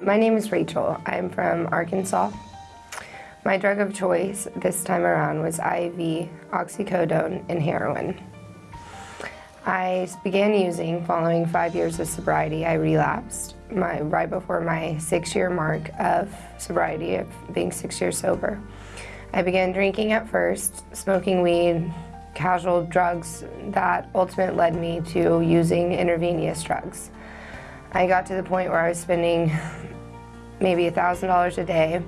My name is Rachel. I'm from Arkansas. My drug of choice this time around was IV, oxycodone, and heroin. I began using following five years of sobriety. I relapsed my, right before my six-year mark of sobriety, of being six years sober. I began drinking at first, smoking weed, casual drugs that ultimately led me to using intravenous drugs. I got to the point where I was spending maybe $1,000 a day.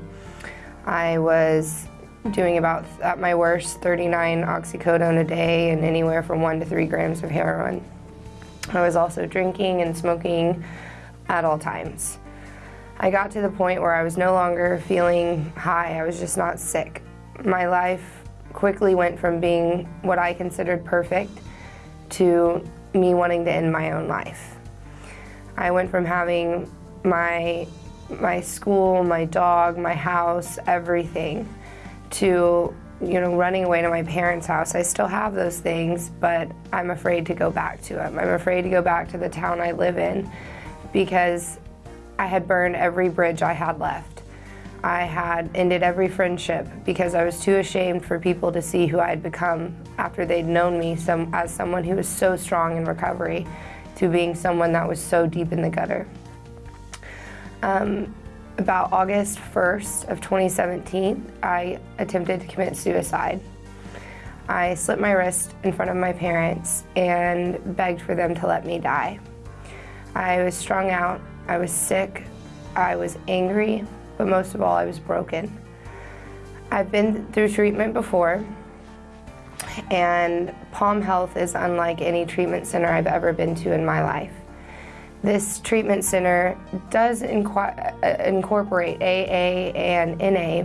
I was doing about, at my worst, 39 oxycodone a day and anywhere from one to three grams of heroin. I was also drinking and smoking at all times. I got to the point where I was no longer feeling high, I was just not sick. My life quickly went from being what I considered perfect to me wanting to end my own life. I went from having my, my school, my dog, my house, everything, to you know, running away to my parents' house. I still have those things, but I'm afraid to go back to them. I'm afraid to go back to the town I live in because I had burned every bridge I had left. I had ended every friendship because I was too ashamed for people to see who I had become after they'd known me some, as someone who was so strong in recovery to being someone that was so deep in the gutter. Um, about August 1st of 2017, I attempted to commit suicide. I slit my wrist in front of my parents and begged for them to let me die. I was strung out, I was sick, I was angry, but most of all, I was broken. I've been through treatment before, and Palm Health is unlike any treatment center I've ever been to in my life. This treatment center does uh, incorporate AA and NA,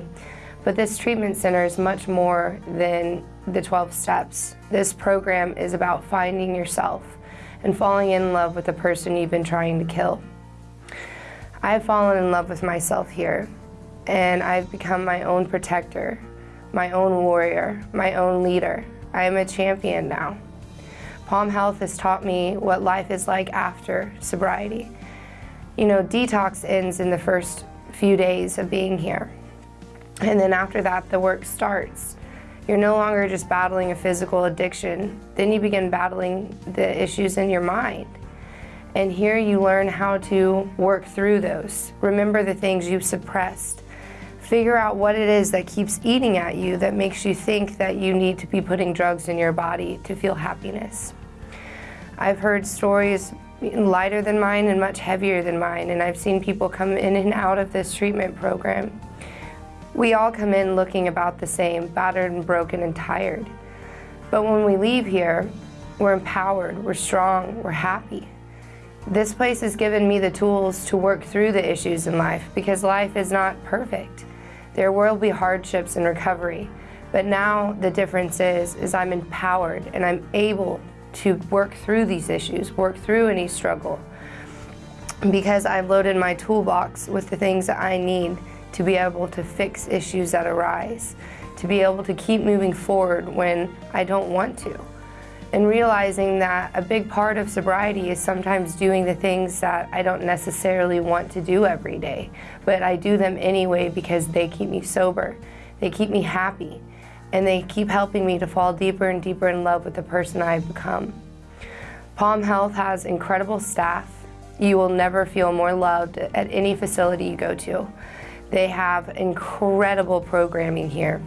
but this treatment center is much more than the 12 steps. This program is about finding yourself and falling in love with the person you've been trying to kill. I've fallen in love with myself here, and I've become my own protector, my own warrior, my own leader. I am a champion now. Palm Health has taught me what life is like after sobriety. You know, detox ends in the first few days of being here. And then after that, the work starts. You're no longer just battling a physical addiction. Then you begin battling the issues in your mind. And here you learn how to work through those. Remember the things you've suppressed. Figure out what it is that keeps eating at you that makes you think that you need to be putting drugs in your body to feel happiness. I've heard stories lighter than mine and much heavier than mine, and I've seen people come in and out of this treatment program. We all come in looking about the same, battered and broken and tired. But when we leave here, we're empowered, we're strong, we're happy. This place has given me the tools to work through the issues in life because life is not perfect. There will be hardships in recovery, but now the difference is, is I'm empowered and I'm able to work through these issues, work through any struggle. Because I've loaded my toolbox with the things that I need to be able to fix issues that arise, to be able to keep moving forward when I don't want to. And realizing that a big part of sobriety is sometimes doing the things that I don't necessarily want to do every day, but I do them anyway because they keep me sober, they keep me happy, and they keep helping me to fall deeper and deeper in love with the person I've become. Palm Health has incredible staff. You will never feel more loved at any facility you go to. They have incredible programming here.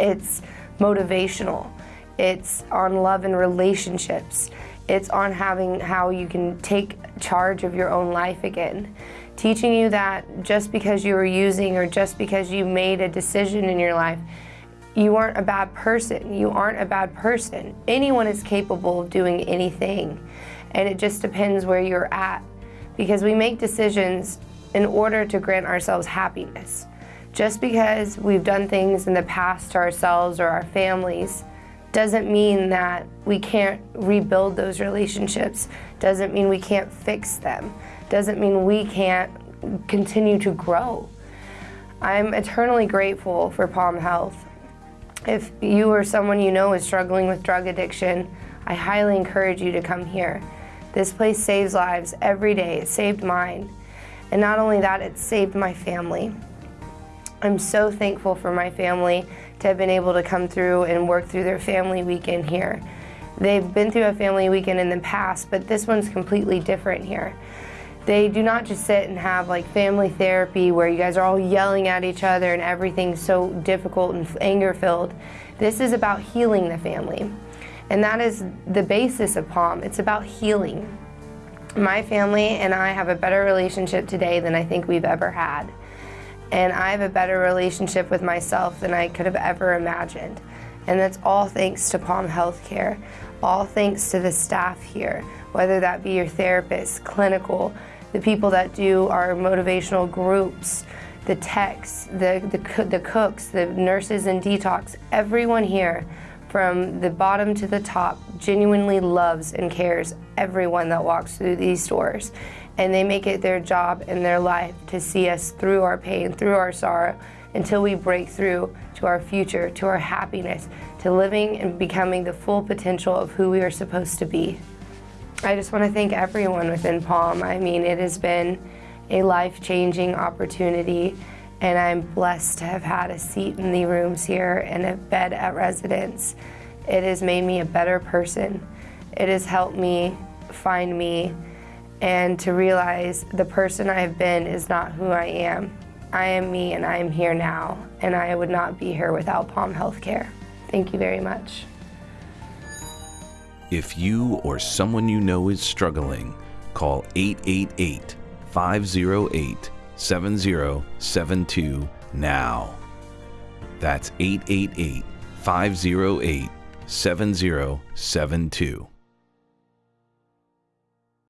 It's motivational. It's on love and relationships. It's on having how you can take charge of your own life again. Teaching you that just because you were using or just because you made a decision in your life, you aren't a bad person. You aren't a bad person. Anyone is capable of doing anything. And it just depends where you're at. Because we make decisions in order to grant ourselves happiness. Just because we've done things in the past to ourselves or our families doesn't mean that we can't rebuild those relationships, doesn't mean we can't fix them, doesn't mean we can't continue to grow. I'm eternally grateful for Palm Health. If you or someone you know is struggling with drug addiction, I highly encourage you to come here. This place saves lives every day. It saved mine. And not only that, it saved my family. I'm so thankful for my family to have been able to come through and work through their family weekend here. They've been through a family weekend in the past, but this one's completely different here. They do not just sit and have like family therapy where you guys are all yelling at each other and everything's so difficult and anger filled. This is about healing the family. And that is the basis of PALM. It's about healing. My family and I have a better relationship today than I think we've ever had. And I have a better relationship with myself than I could have ever imagined. And that's all thanks to PALM Healthcare, all thanks to the staff here, whether that be your therapist, clinical, the people that do our motivational groups, the techs, the, the, the cooks, the nurses and detox, everyone here from the bottom to the top genuinely loves and cares everyone that walks through these doors. And they make it their job and their life to see us through our pain, through our sorrow, until we break through to our future, to our happiness, to living and becoming the full potential of who we are supposed to be. I just want to thank everyone within PALM. I mean, it has been a life-changing opportunity and I'm blessed to have had a seat in the rooms here and a bed at residence. It has made me a better person. It has helped me find me and to realize the person I have been is not who I am. I am me and I am here now and I would not be here without PALM Healthcare. Thank you very much. If you or someone you know is struggling, call 888 508 7072 now. That's 888 508 7072.